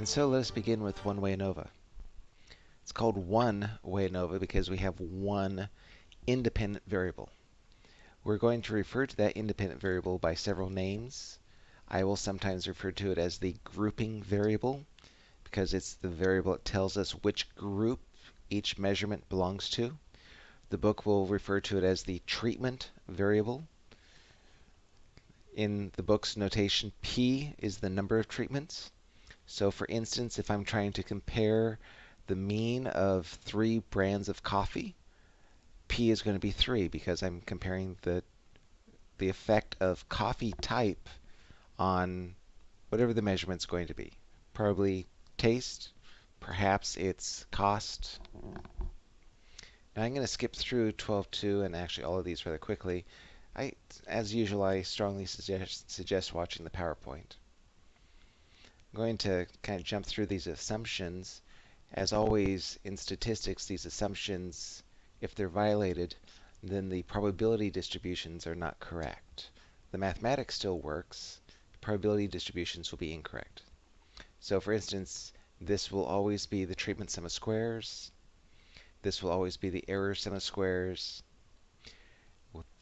And so let us begin with one-way ANOVA. It's called one-way ANOVA because we have one independent variable. We're going to refer to that independent variable by several names. I will sometimes refer to it as the grouping variable because it's the variable that tells us which group each measurement belongs to. The book will refer to it as the treatment variable. In the book's notation, P is the number of treatments. So for instance, if I'm trying to compare the mean of three brands of coffee, P is going to be 3 because I'm comparing the, the effect of coffee type on whatever the measurement's going to be. Probably taste, perhaps it's cost. Now I'm going to skip through 12.2 and actually all of these rather quickly. I, as usual, I strongly suggest, suggest watching the PowerPoint. Going to kind of jump through these assumptions. As always in statistics, these assumptions, if they're violated, then the probability distributions are not correct. The mathematics still works. Probability distributions will be incorrect. So for instance, this will always be the treatment sum of squares. This will always be the error sum of squares.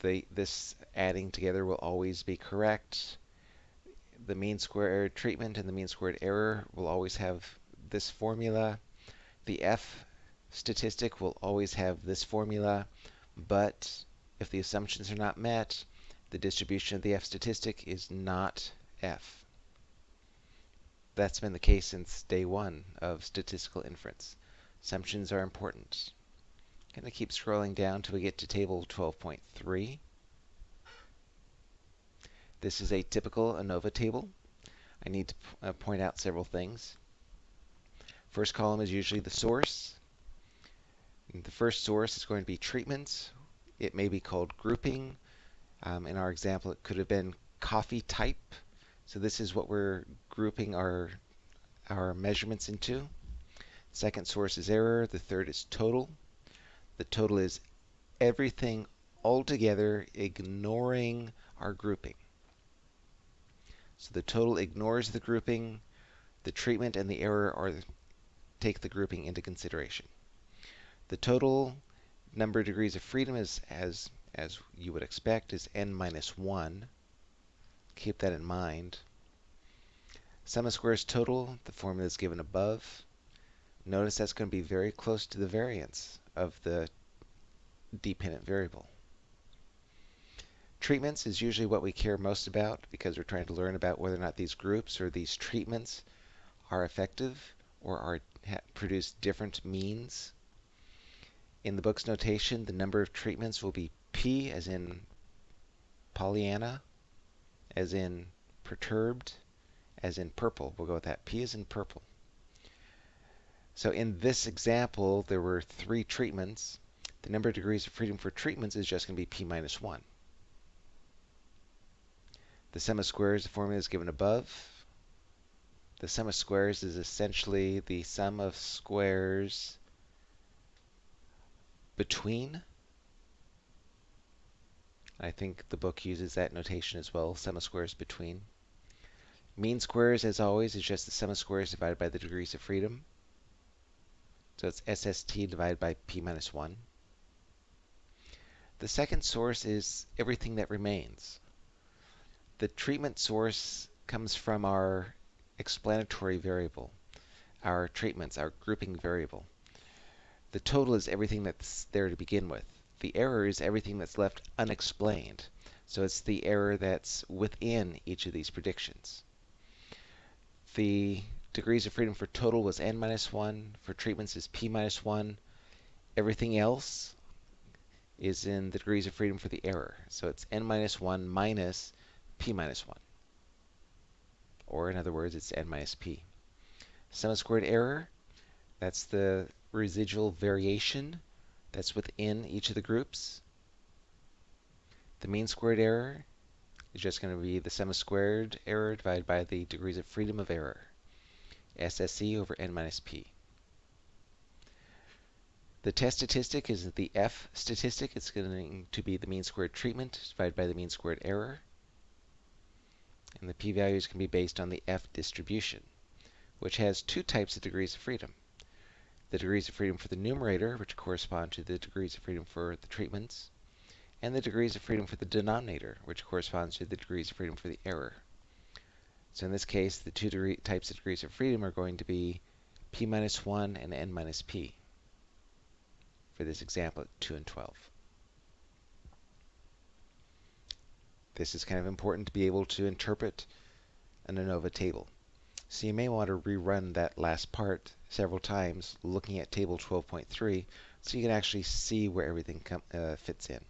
The, this adding together will always be correct the mean squared treatment and the mean squared error will always have this formula. The F statistic will always have this formula, but if the assumptions are not met, the distribution of the F statistic is not F. That's been the case since day one of statistical inference. Assumptions are important. I'm going to keep scrolling down till we get to table 12.3. This is a typical ANOVA table. I need to uh, point out several things. First column is usually the source. The first source is going to be treatments. It may be called grouping. Um, in our example, it could have been coffee type. So this is what we're grouping our, our measurements into. Second source is error. The third is total. The total is everything altogether ignoring our grouping. So the total ignores the grouping. The treatment and the error are take the grouping into consideration. The total number of degrees of freedom is as as you would expect is n minus 1. Keep that in mind. Sum of squares total, the formula is given above. Notice that's going to be very close to the variance of the dependent variable. Treatments is usually what we care most about because we're trying to learn about whether or not these groups or these treatments are effective or are produce different means. In the book's notation, the number of treatments will be P as in Pollyanna, as in perturbed, as in purple. We'll go with that. P is in purple. So in this example, there were three treatments. The number of degrees of freedom for treatments is just going to be P minus 1. The sum of squares, the formula is given above. The sum of squares is essentially the sum of squares between. I think the book uses that notation as well, sum of squares between. Mean squares, as always, is just the sum of squares divided by the degrees of freedom. So it's SST divided by P minus 1. The second source is everything that remains the treatment source comes from our explanatory variable, our treatments, our grouping variable. The total is everything that's there to begin with. The error is everything that's left unexplained. So it's the error that's within each of these predictions. The degrees of freedom for total was n minus 1. For treatments is p minus 1. Everything else is in the degrees of freedom for the error. So it's n minus 1 minus p minus 1. Or in other words, it's n minus p. Sum of squared error, that's the residual variation that's within each of the groups. The mean squared error is just going to be the sum of squared error divided by the degrees of freedom of error. SSE over n minus p. The test statistic is the F statistic. It's going to be the mean squared treatment divided by the mean squared error and the p-values can be based on the F distribution. which has two types of degrees of freedom. The degrees of freedom for the numerator, which correspond to the degrees of freedom for the treatments, and the degrees of freedom for the denominator, which corresponds to the degrees of freedom for the error. So in this case, the two degree, types of degrees of freedom are going to be p minus 1 and n minus p for this example at 2 and 12. This is kind of important to be able to interpret an ANOVA table. So you may want to rerun that last part several times looking at table 12.3 so you can actually see where everything uh, fits in.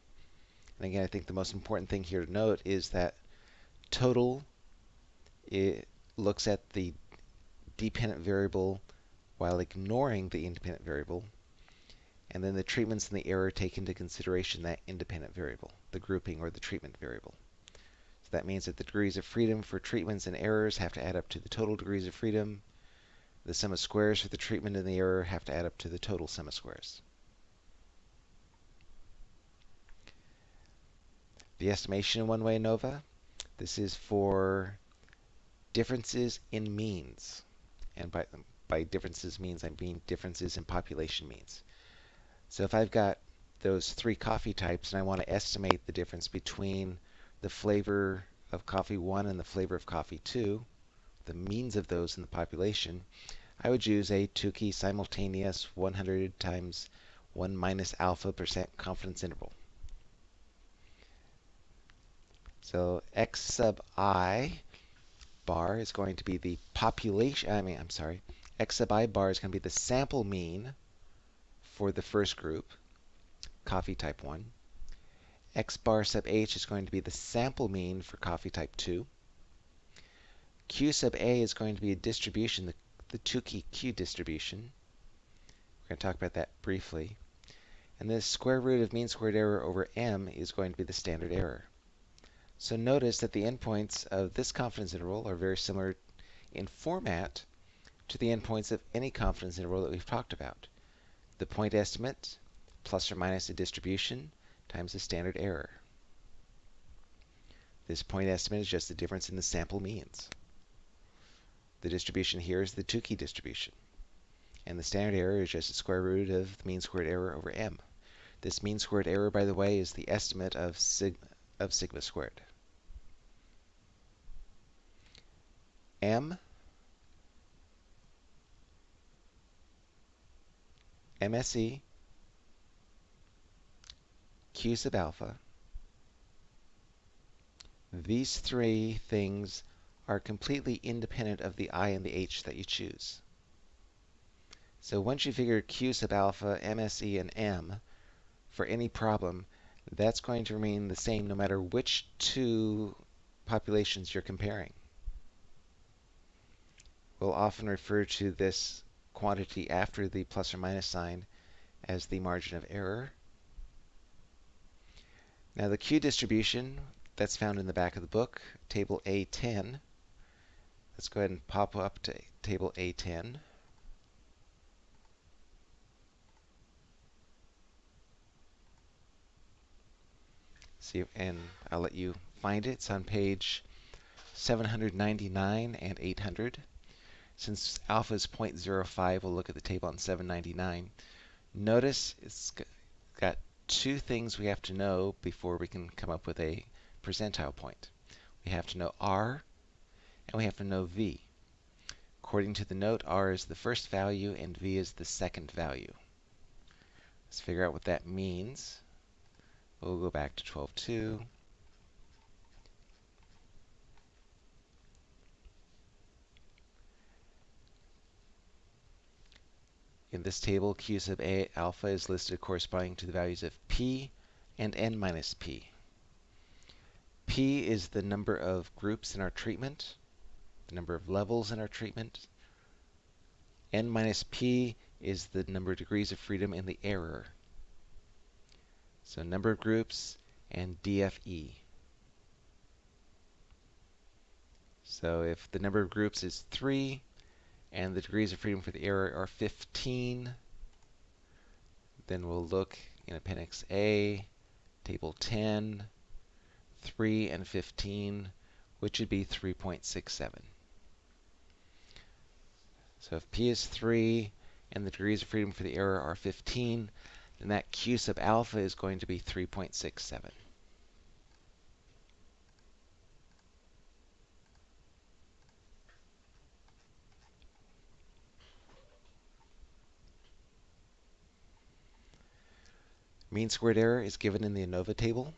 And again, I think the most important thing here to note is that total it looks at the dependent variable while ignoring the independent variable. And then the treatments and the error take into consideration that independent variable, the grouping or the treatment variable. So that means that the degrees of freedom for treatments and errors have to add up to the total degrees of freedom. The sum of squares for the treatment and the error have to add up to the total sum of squares. The estimation in one-way ANOVA, this is for differences in means. And by, by differences means I mean differences in population means. So if I've got those three coffee types and I want to estimate the difference between the flavor of coffee 1 and the flavor of coffee 2, the means of those in the population, I would use a Tukey simultaneous 100 times 1 minus alpha percent confidence interval. So x sub i bar is going to be the population, I mean, I'm sorry, x sub i bar is going to be the sample mean for the first group, coffee type 1. X bar sub h is going to be the sample mean for coffee type 2. q sub a is going to be a distribution, the, the Tukey q distribution. We're going to talk about that briefly. And the square root of mean squared error over m is going to be the standard error. So notice that the endpoints of this confidence interval are very similar in format to the endpoints of any confidence interval that we've talked about. The point estimate plus or minus a distribution times the standard error. This point estimate is just the difference in the sample means. The distribution here is the Tukey distribution. And the standard error is just the square root of the mean squared error over m. This mean squared error, by the way, is the estimate of sigma, of sigma squared. M MSE Q sub alpha. These three things are completely independent of the I and the H that you choose. So once you figure Q sub alpha, MSE, and M for any problem, that's going to remain the same no matter which two populations you're comparing. We'll often refer to this quantity after the plus or minus sign as the margin of error. Now the Q distribution that's found in the back of the book, table A10. Let's go ahead and pop up to table A10. See, and I'll let you find it. It's on page 799 and 800. Since alpha is 0.05, we'll look at the table on 799. Notice it's got two things we have to know before we can come up with a percentile point. We have to know R, and we have to know V. According to the note, R is the first value and V is the second value. Let's figure out what that means. We'll go back to 12.2. In this table, Q sub A alpha is listed corresponding to the values of P and N minus P. P is the number of groups in our treatment, the number of levels in our treatment. N minus P is the number of degrees of freedom in the error. So number of groups and DFE. So if the number of groups is 3, and the degrees of freedom for the error are 15. Then we'll look in Appendix A, Table 10, 3 and 15, which would be 3.67. So if p is 3 and the degrees of freedom for the error are 15, then that q sub alpha is going to be 3.67. Mean squared error is given in the ANOVA table.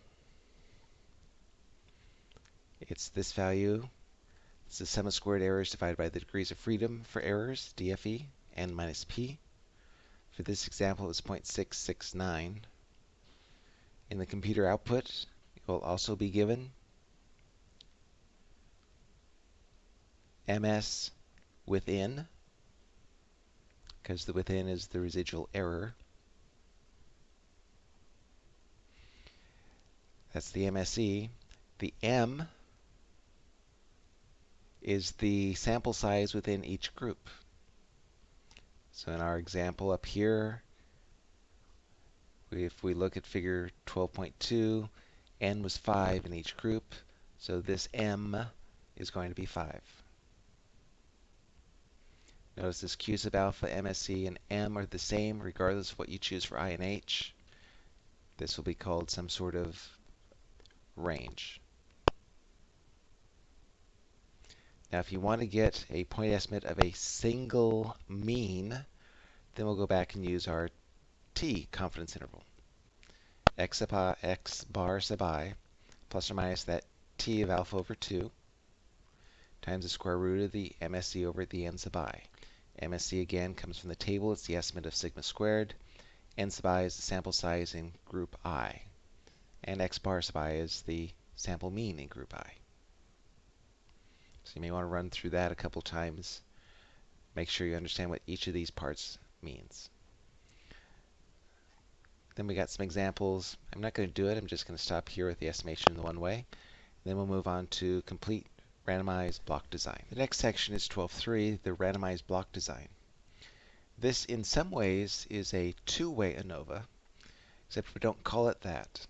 It's this value. It's the sum of squared errors divided by the degrees of freedom for errors, DFE, n minus p. For this example, it's 0.669. In the computer output, it will also be given ms within, because the within is the residual error. That's the MSE. The M is the sample size within each group. So in our example up here, if we look at figure 12.2, n was 5 in each group, so this m is going to be 5. Notice this q sub alpha, MSE, and m are the same regardless of what you choose for i and h. This will be called some sort of range. Now, if you want to get a point estimate of a single mean, then we'll go back and use our t confidence interval. x, sub I, x bar sub i plus or minus that t of alpha over 2 times the square root of the MSE over the n sub i. MSE again comes from the table. It's the estimate of sigma squared. n sub i is the sample size in group i and x bar sub i is the sample mean in group i. So you may want to run through that a couple times. Make sure you understand what each of these parts means. Then we got some examples. I'm not going to do it. I'm just going to stop here with the estimation in the one way. Then we'll move on to complete randomized block design. The next section is 12.3, the randomized block design. This, in some ways, is a two-way ANOVA, except we don't call it that.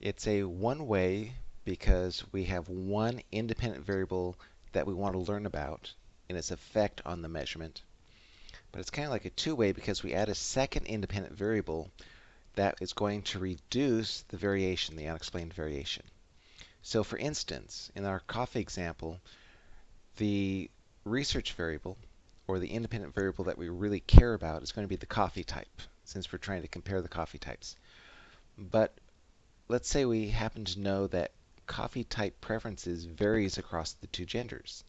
It's a one-way because we have one independent variable that we want to learn about and its effect on the measurement. But it's kind of like a two-way because we add a second independent variable that is going to reduce the variation, the unexplained variation. So for instance, in our coffee example, the research variable, or the independent variable that we really care about, is going to be the coffee type, since we're trying to compare the coffee types. But let's say we happen to know that coffee type preferences varies across the two genders.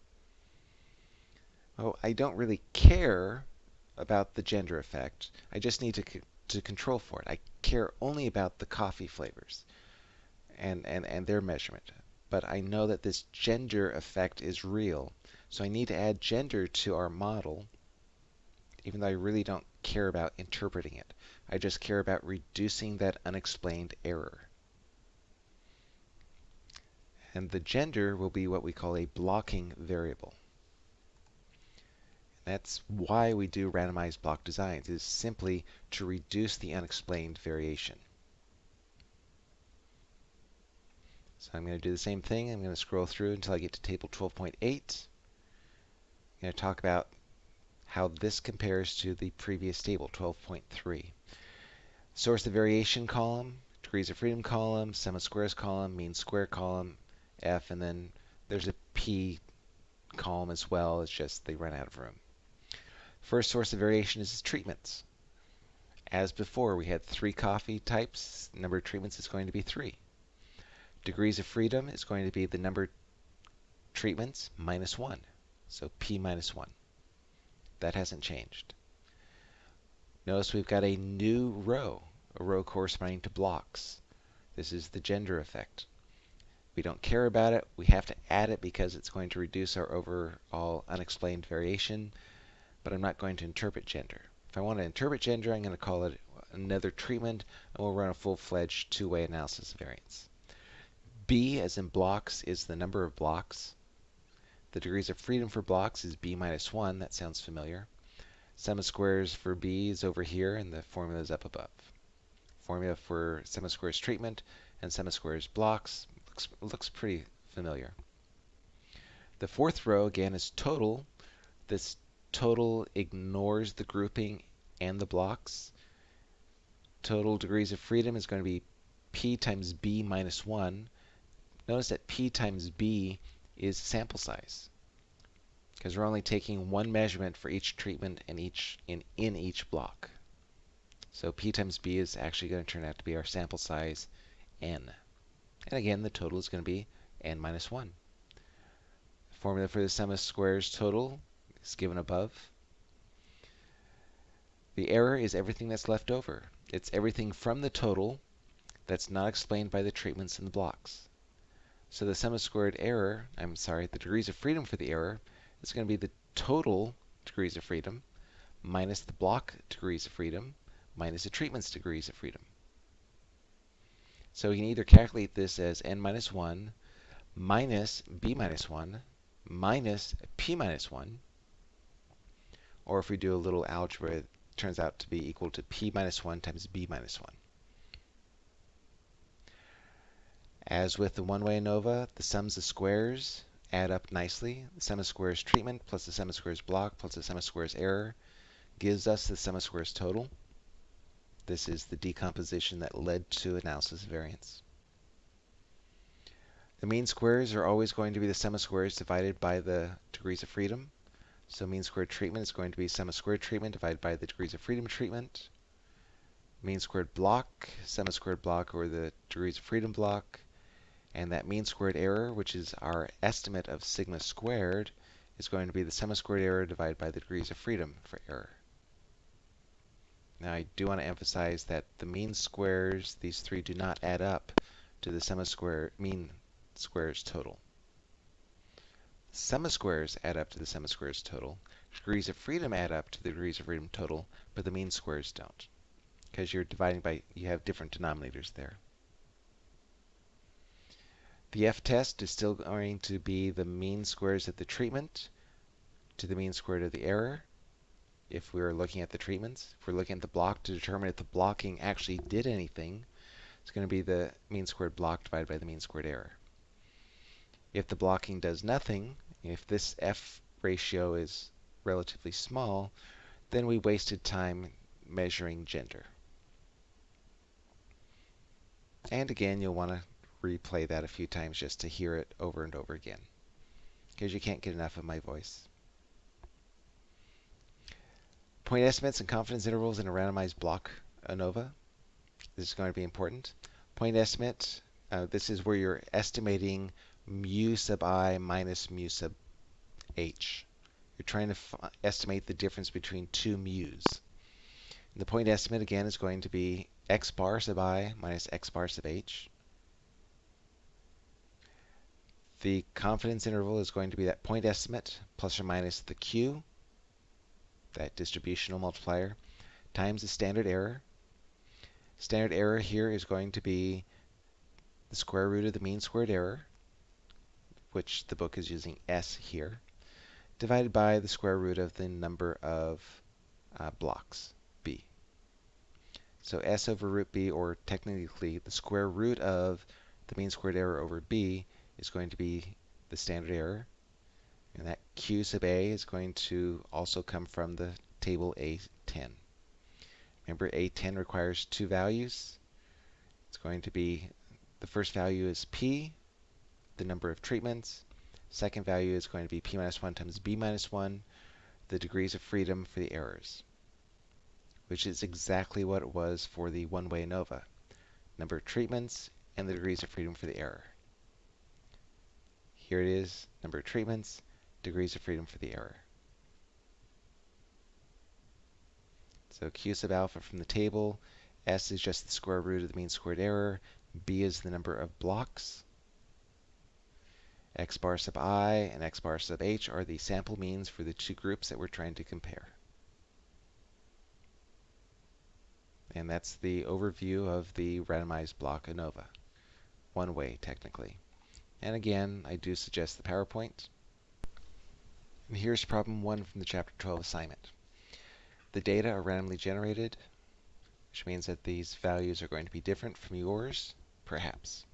Well, I don't really care about the gender effect. I just need to, to control for it. I care only about the coffee flavors and, and, and their measurement. But I know that this gender effect is real. So I need to add gender to our model, even though I really don't care about interpreting it. I just care about reducing that unexplained error and the gender will be what we call a blocking variable. That's why we do randomized block designs, is simply to reduce the unexplained variation. So I'm going to do the same thing. I'm going to scroll through until I get to table 12.8. I'm going to talk about how this compares to the previous table, 12.3. Source of variation column, degrees of freedom column, sum of squares column, mean square column, F, and then there's a P column as well. It's just they run out of room. First source of variation is treatments. As before, we had three coffee types. Number of treatments is going to be three. Degrees of freedom is going to be the number of treatments minus one. So P minus one. That hasn't changed. Notice we've got a new row, a row corresponding to blocks. This is the gender effect. We don't care about it. We have to add it because it's going to reduce our overall unexplained variation, but I'm not going to interpret gender. If I want to interpret gender, I'm going to call it another treatment, and we'll run a full-fledged two-way analysis of variance. B, as in blocks, is the number of blocks. The degrees of freedom for blocks is B minus 1. That sounds familiar. Sum of squares for B is over here, and the formula is up above. Formula for sum of squares treatment and sum of squares blocks looks, looks pretty familiar. The fourth row, again, is total. This total ignores the grouping and the blocks. Total degrees of freedom is going to be p times b minus 1. Notice that p times b is sample size because we're only taking one measurement for each treatment in each in, in each block. So p times b is actually going to turn out to be our sample size n. And again, the total is going to be n minus 1. The formula for the sum of squares total is given above. The error is everything that's left over. It's everything from the total that's not explained by the treatments in the blocks. So the sum of squared error, I'm sorry, the degrees of freedom for the error is going to be the total degrees of freedom minus the block degrees of freedom minus the treatment's degrees of freedom. So we can either calculate this as n minus 1 minus b minus 1 minus p minus 1, or if we do a little algebra, it turns out to be equal to p minus 1 times b minus 1. As with the one-way ANOVA, the sums of squares add up nicely. The sum of squares treatment plus the sum of squares block plus the sum of squares error gives us the sum of squares total. This is the decomposition that led to analysis of variance. The mean squares are always going to be the sum of squares divided by the degrees of freedom. So mean squared treatment is going to be sum of squared treatment divided by the degrees of freedom treatment. Mean squared block, sum of squared block, or the degrees of freedom block. And that mean squared error, which is our estimate of sigma squared, is going to be the sum of squared error divided by the degrees of freedom for error. Now I do want to emphasize that the mean squares, these three do not add up to the sum of square mean squares total. Sum of squares add up to the sum of squares total. Degrees of freedom add up to the degrees of freedom total, but the mean squares don't. Because you're dividing by, you have different denominators there. The f-test is still going to be the mean squares of the treatment to the mean squared of the error. If we're looking at the treatments, if we're looking at the block to determine if the blocking actually did anything, it's going to be the mean squared block divided by the mean squared error. If the blocking does nothing, if this f ratio is relatively small, then we wasted time measuring gender. And again, you'll want to replay that a few times just to hear it over and over again because you can't get enough of my voice. Point estimates and confidence intervals in a randomized block ANOVA. This is going to be important. Point estimate, uh, this is where you're estimating mu sub i minus mu sub h. You're trying to estimate the difference between two mu's. And the point estimate, again, is going to be x bar sub i minus x bar sub h. The confidence interval is going to be that point estimate plus or minus the q, that distributional multiplier, times the standard error. Standard error here is going to be the square root of the mean squared error, which the book is using s here, divided by the square root of the number of uh, blocks, b. So s over root b, or technically the square root of the mean squared error over b, is going to be the standard error. And that Q sub A is going to also come from the table A10. Remember, A10 requires two values. It's going to be, the first value is P, the number of treatments. Second value is going to be P minus 1 times B minus 1, the degrees of freedom for the errors, which is exactly what it was for the one-way ANOVA. Number of treatments and the degrees of freedom for the error. Here it is, number of treatments, degrees of freedom for the error. So Q sub alpha from the table, S is just the square root of the mean squared error, B is the number of blocks, x bar sub i and x bar sub h are the sample means for the two groups that we're trying to compare. And that's the overview of the randomized block ANOVA. One way, technically. And again, I do suggest the PowerPoint. And here's problem one from the Chapter 12 assignment. The data are randomly generated, which means that these values are going to be different from yours, perhaps.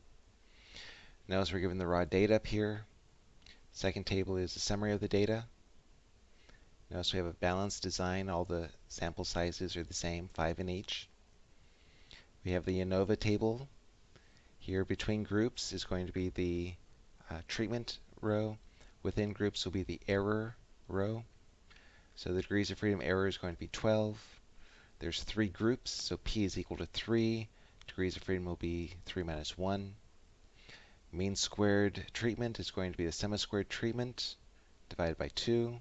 Notice we're given the raw data up here. Second table is a summary of the data. Notice we have a balanced design. All the sample sizes are the same, 5 in each. We have the ANOVA table. Here between groups is going to be the uh, treatment row. Within groups will be the error row. So the degrees of freedom error is going to be 12. There's three groups, so P is equal to 3. Degrees of freedom will be 3 minus 1. Mean squared treatment is going to be the sum-squared treatment divided by 2.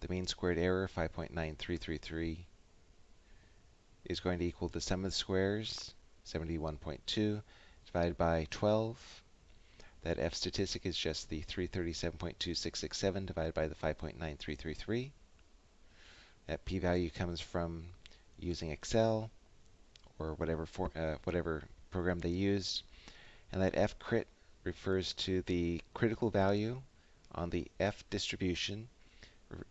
The mean squared error, 5.9333, is going to equal the sum of the squares, 71.2, divided by 12. That F statistic is just the 337.2667 divided by the 5.9333. That p-value comes from using Excel or whatever for, uh, whatever program they used. And that F crit refers to the critical value on the F distribution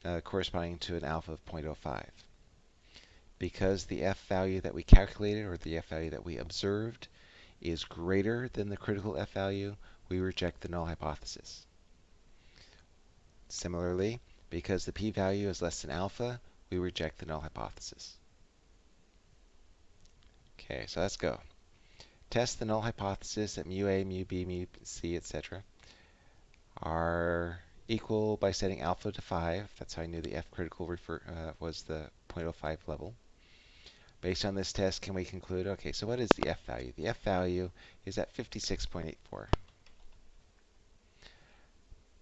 uh, corresponding to an alpha of 0.05. Because the F value that we calculated or the F value that we observed is greater than the critical F value, we reject the null hypothesis. Similarly, because the p-value is less than alpha, we reject the null hypothesis. Okay, so let's go. Test the null hypothesis that mu A, mu B, mu C, etc. are equal by setting alpha to 5. That's how I knew the F critical refer, uh, was the 0.05 level. Based on this test, can we conclude, okay, so what is the F value? The F value is at 56.84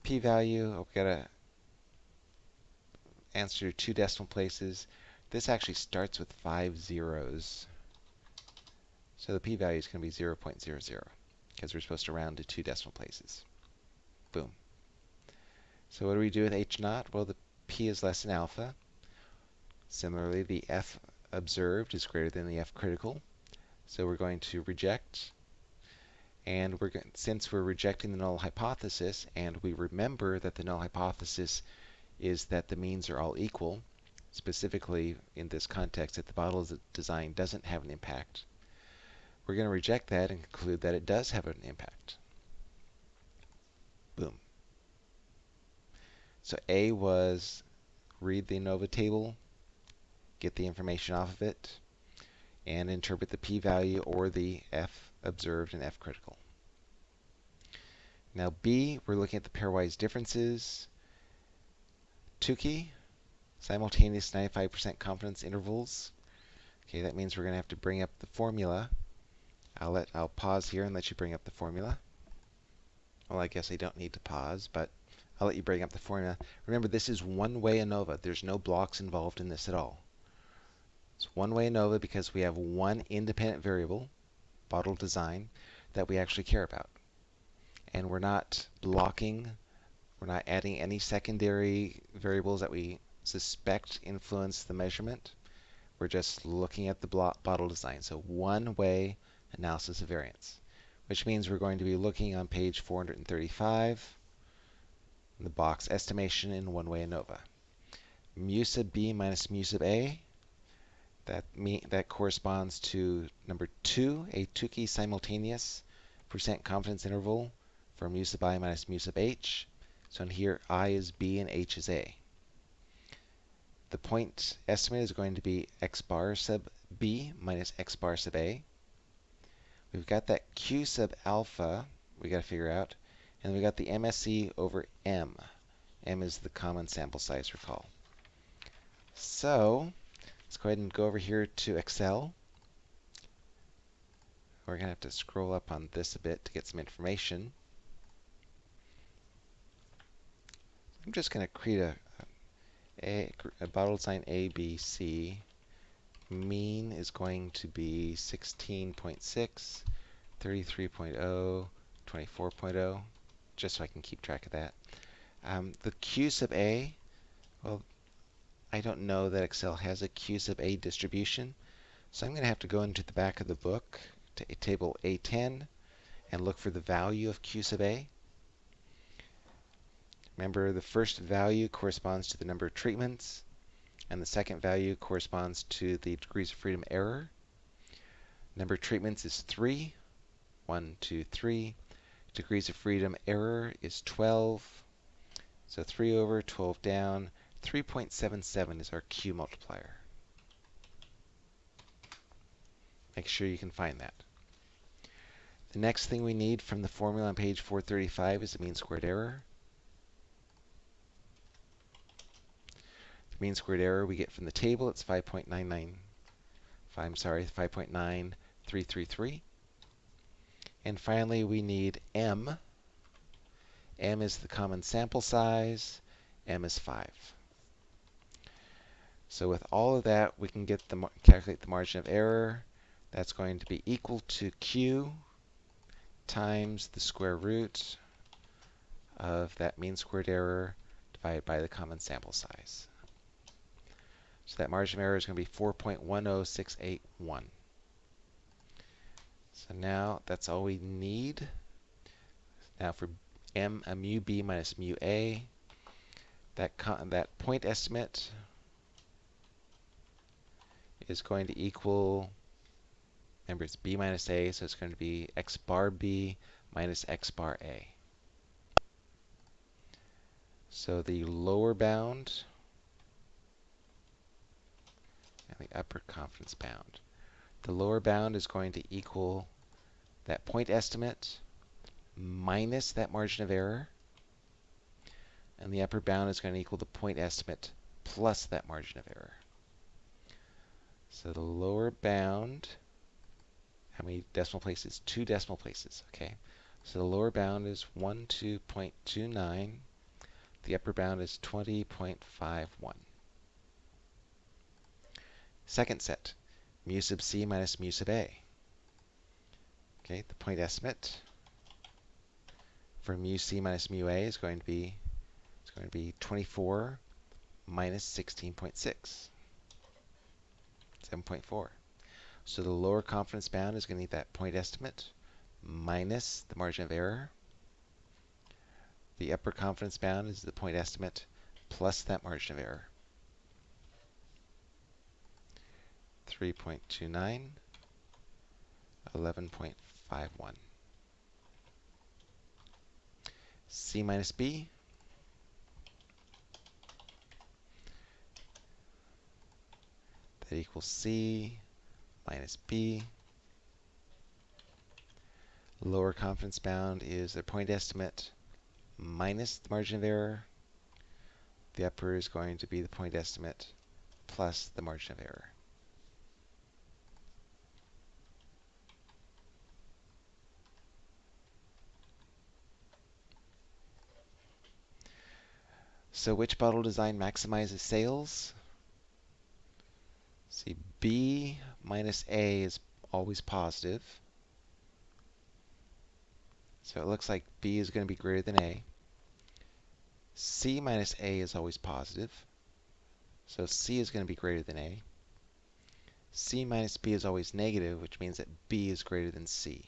p-value, we've got to answer two decimal places. This actually starts with five zeros. So the p-value is going to be 0 0.00 because we're supposed to round to two decimal places. Boom. So what do we do with h naught? Well, the p is less than alpha. Similarly, the f observed is greater than the f critical. So we're going to reject and we're since we're rejecting the null hypothesis, and we remember that the null hypothesis is that the means are all equal, specifically in this context that the bottle design doesn't have an impact, we're going to reject that and conclude that it does have an impact. Boom. So A was read the ANOVA table, get the information off of it, and interpret the p-value or the f observed and F critical. Now B, we're looking at the pairwise differences. Tukey, simultaneous 95% confidence intervals. Okay, that means we're going to have to bring up the formula. I'll let I'll pause here and let you bring up the formula. Well, I guess I don't need to pause, but I'll let you bring up the formula. Remember, this is one-way ANOVA. There's no blocks involved in this at all. It's one-way ANOVA because we have one independent variable, bottle design that we actually care about. And we're not blocking, we're not adding any secondary variables that we suspect influence the measurement. We're just looking at the bottle design. So one way analysis of variance, which means we're going to be looking on page 435, the box estimation in one way ANOVA. Mu sub B minus mu sub A that, me, that corresponds to number two, a Tukey simultaneous percent confidence interval for mu sub i minus mu sub h. So in here, i is b and h is a. The point estimate is going to be x bar sub b minus x bar sub a. We've got that q sub alpha we got to figure out. And we got the MSE over M. M is the common sample size, recall. So Let's go ahead and go over here to Excel. We're going to have to scroll up on this a bit to get some information. I'm just going to create a, a, a bottle sign A, B, C. Mean is going to be 16.6, 33.0, 24.0, just so I can keep track of that. Um, the Q sub A, well, I don't know that Excel has a Q sub A distribution. So I'm going to have to go into the back of the book to table A10 and look for the value of Q sub A. Remember, the first value corresponds to the number of treatments, and the second value corresponds to the degrees of freedom error. Number of treatments is 3. 1, 2, 3. Degrees of freedom error is 12. So 3 over, 12 down. 3.77 is our Q multiplier. Make sure you can find that. The next thing we need from the formula on page 435 is the mean squared error. The mean squared error we get from the table, it's 5.99, I'm sorry, 5.9333. And finally, we need m. m is the common sample size. m is 5. So with all of that, we can get the calculate the margin of error. That's going to be equal to q times the square root of that mean squared error divided by the common sample size. So that margin of error is going to be 4.10681. So now that's all we need. Now for m a mu b minus mu a, that that point estimate is going to equal Remember, it's b minus a, so it's going to be x bar b minus x bar a. So the lower bound and the upper confidence bound. The lower bound is going to equal that point estimate minus that margin of error. And the upper bound is going to equal the point estimate plus that margin of error. So the lower bound how many decimal places? Two decimal places, okay? So the lower bound is 12.29. The upper bound is 20.51. Second set, mu sub c minus mu sub a. Okay, the point estimate for mu c minus mu a is going to be it's going to be 24 minus 16.6, 7.4. So the lower confidence bound is going to need that point estimate minus the margin of error. The upper confidence bound is the point estimate plus that margin of error. 3.29, 11.51. C minus B. That equals C minus b. Lower confidence bound is the point estimate minus the margin of error. The upper is going to be the point estimate plus the margin of error. So which bottle design maximizes sales? See, B minus A is always positive. So it looks like B is going to be greater than A. C minus A is always positive. So C is going to be greater than A. C minus B is always negative, which means that B is greater than C.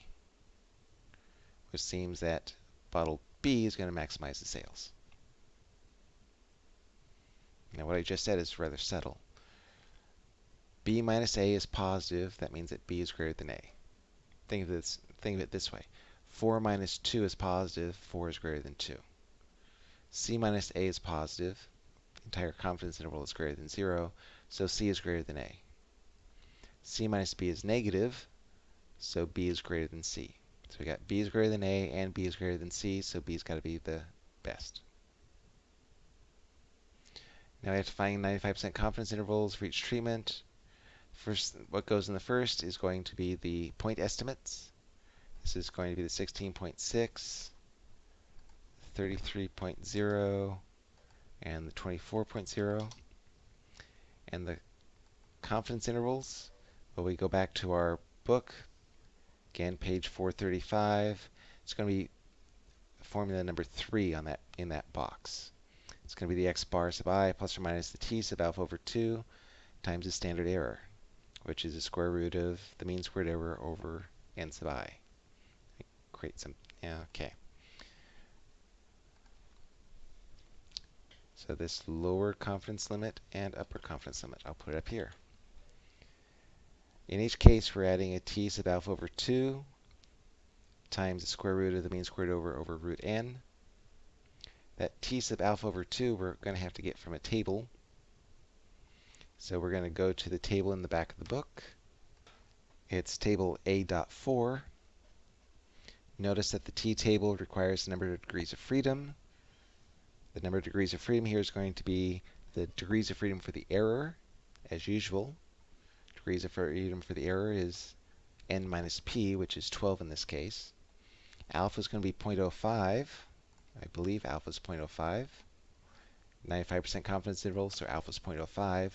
Which seems that bottle B is going to maximize the sales. Now what I just said is rather subtle b minus a is positive, that means that b is greater than a. Think of this, think of it this way. 4 minus 2 is positive. positive, 4 is greater than 2. c minus a is positive, entire confidence interval is greater than 0, so c is greater than a. c minus b is negative, so b is greater than c. So we got b is greater than a and b is greater than c, so b's got to be the best. Now we have to find 95% confidence intervals for each treatment. First, what goes in the first is going to be the point estimates. This is going to be the 16.6, 33.0, and the 24.0. And the confidence intervals, well, we go back to our book, again, page 435. It's going to be formula number 3 on that in that box. It's going to be the x bar sub i plus or minus the t sub alpha over 2 times the standard error which is the square root of the mean squared error over n sub i. Create some, yeah, okay. So this lower confidence limit and upper confidence limit, I'll put it up here. In each case, we're adding a t sub alpha over 2 times the square root of the mean squared over over root n. That t sub alpha over 2 we're going to have to get from a table. So we're going to go to the table in the back of the book. It's table A.4. Notice that the t-table requires the number of degrees of freedom. The number of degrees of freedom here is going to be the degrees of freedom for the error, as usual. Degrees of freedom for the error is n minus p, which is 12 in this case. Alpha is going to be 0.05. I believe alpha is 0.05. 95% confidence interval, so alpha is 0.05.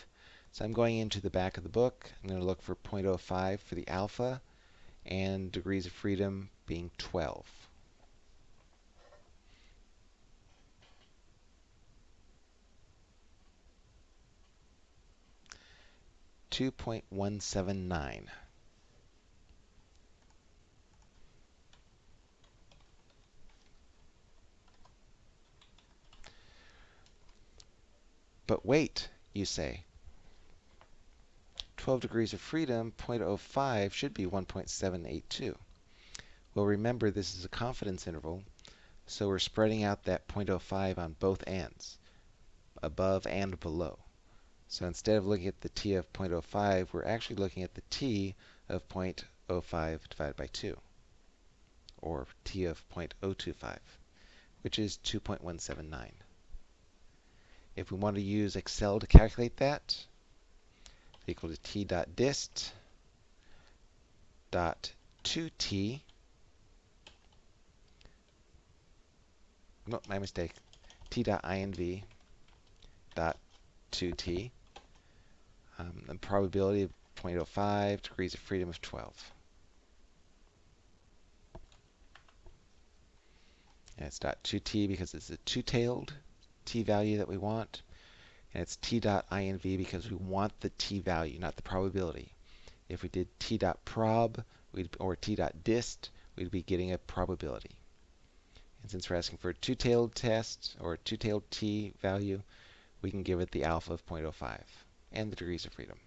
So I'm going into the back of the book. I'm going to look for 0.05 for the alpha and degrees of freedom being 12. Two point one seven nine. But wait, you say. 12 degrees of freedom, 0.05 should be 1.782. Well, remember this is a confidence interval, so we're spreading out that 0.05 on both ends, above and below. So instead of looking at the t of 0.05, we're actually looking at the t of 0.05 divided by 2, or t of 0.025, which is 2.179. If we want to use Excel to calculate that, equal to t dot dist dot 2t. No, my mistake. t dot inv dot 2t. Um, the probability of 0.05, degrees of freedom of 12. And it's dot 2t because it's a two-tailed t value that we want and it's t dot inv because we want the t value, not the probability. If we did t dot prob we'd, or t dot dist, we'd be getting a probability. And since we're asking for a two-tailed test or a two-tailed t value, we can give it the alpha of 0.05 and the degrees of freedom.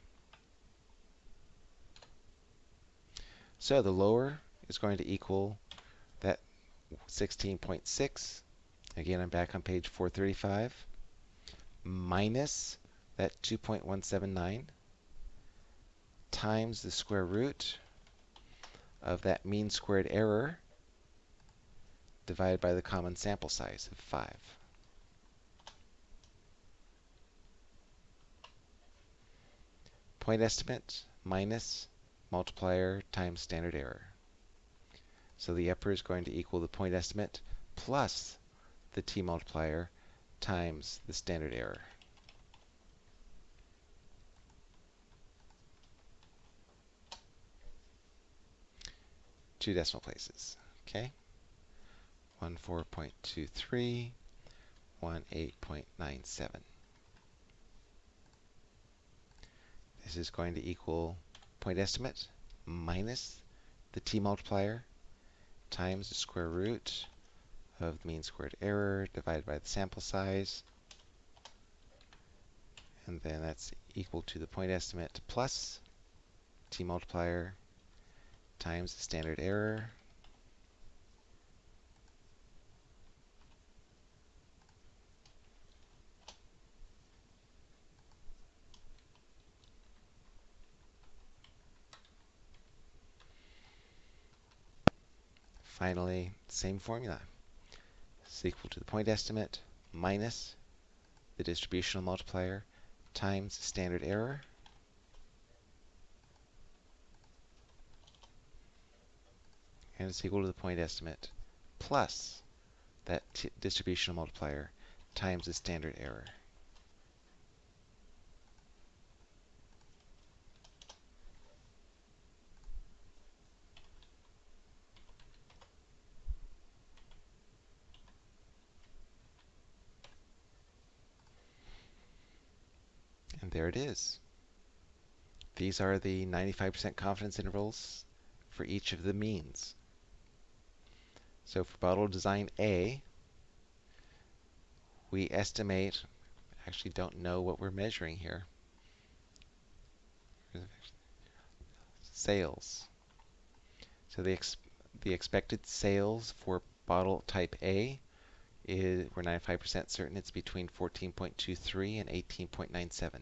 So the lower is going to equal that 16.6. Again, I'm back on page 435 minus that 2.179 times the square root of that mean squared error divided by the common sample size of 5. Point estimate minus multiplier times standard error. So the upper is going to equal the point estimate plus the t multiplier times the standard error. Two decimal places, okay? 14.23, 18.97. This is going to equal point estimate minus the t multiplier times the square root of the mean squared error divided by the sample size. And then that's equal to the point estimate plus t multiplier times the standard error Finally, same formula is equal to the point estimate minus the distributional multiplier times standard error. And it's equal to the point estimate plus that distributional multiplier times the standard error. There it is. These are the 95% confidence intervals for each of the means. So for bottle design A, we estimate, actually don't know what we're measuring here. Sales. So the, ex the expected sales for bottle type A is, we're 95% certain it's between 14.23 and 18.97.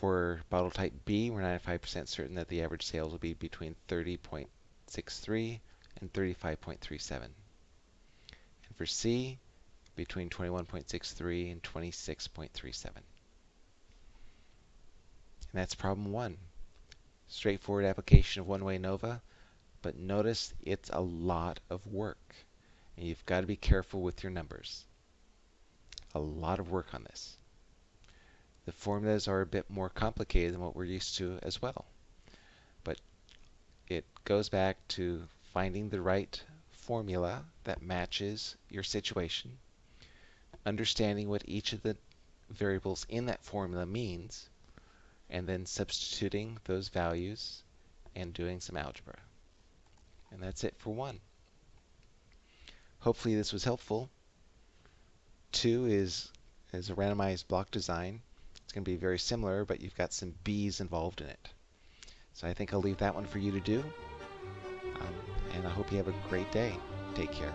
For bottle type B, we're 95% certain that the average sales will be between 30.63 and 35.37. And for C, between 21.63 and 26.37. And that's problem one. Straightforward application of one-way ANOVA, but notice it's a lot of work. And you've got to be careful with your numbers. A lot of work on this. The formulas are a bit more complicated than what we're used to as well. But it goes back to finding the right formula that matches your situation, understanding what each of the variables in that formula means, and then substituting those values and doing some algebra. And that's it for one. Hopefully this was helpful. Two is, is a randomized block design. It's going to be very similar, but you've got some B's involved in it. So I think I'll leave that one for you to do. Um, and I hope you have a great day. Take care.